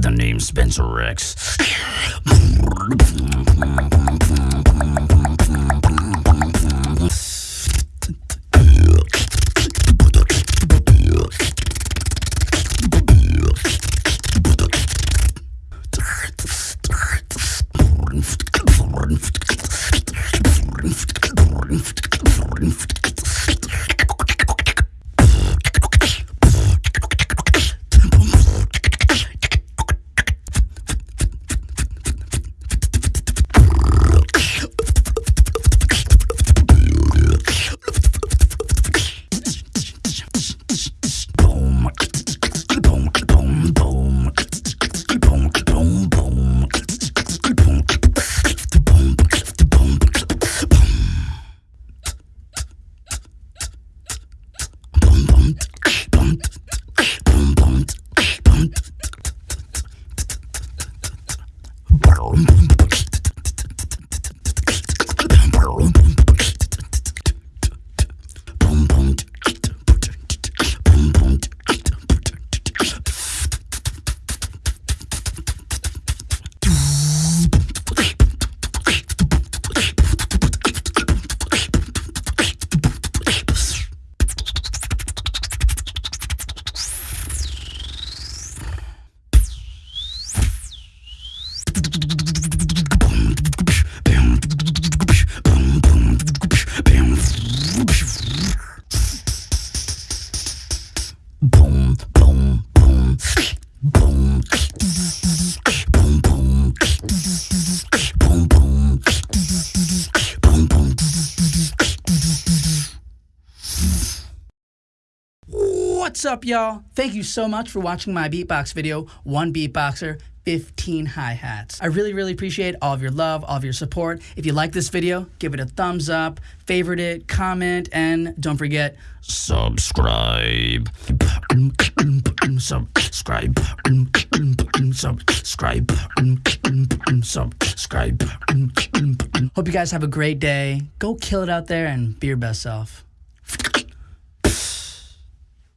the name Spencer X. Yeah. Boom, boom, boom, boom, boom, boom, boom, boom, boom, boom. What's up, y'all? Thank you so much for watching my beatbox video, One Beatboxer, 15 hi-hats. I really, really appreciate all of your love, all of your support. If you like this video, give it a thumbs up, favorite it, comment, and don't forget, subscribe. Subscribe. Subscribe. Subscribe. Hope you guys have a great day. Go kill it out there and be your best self.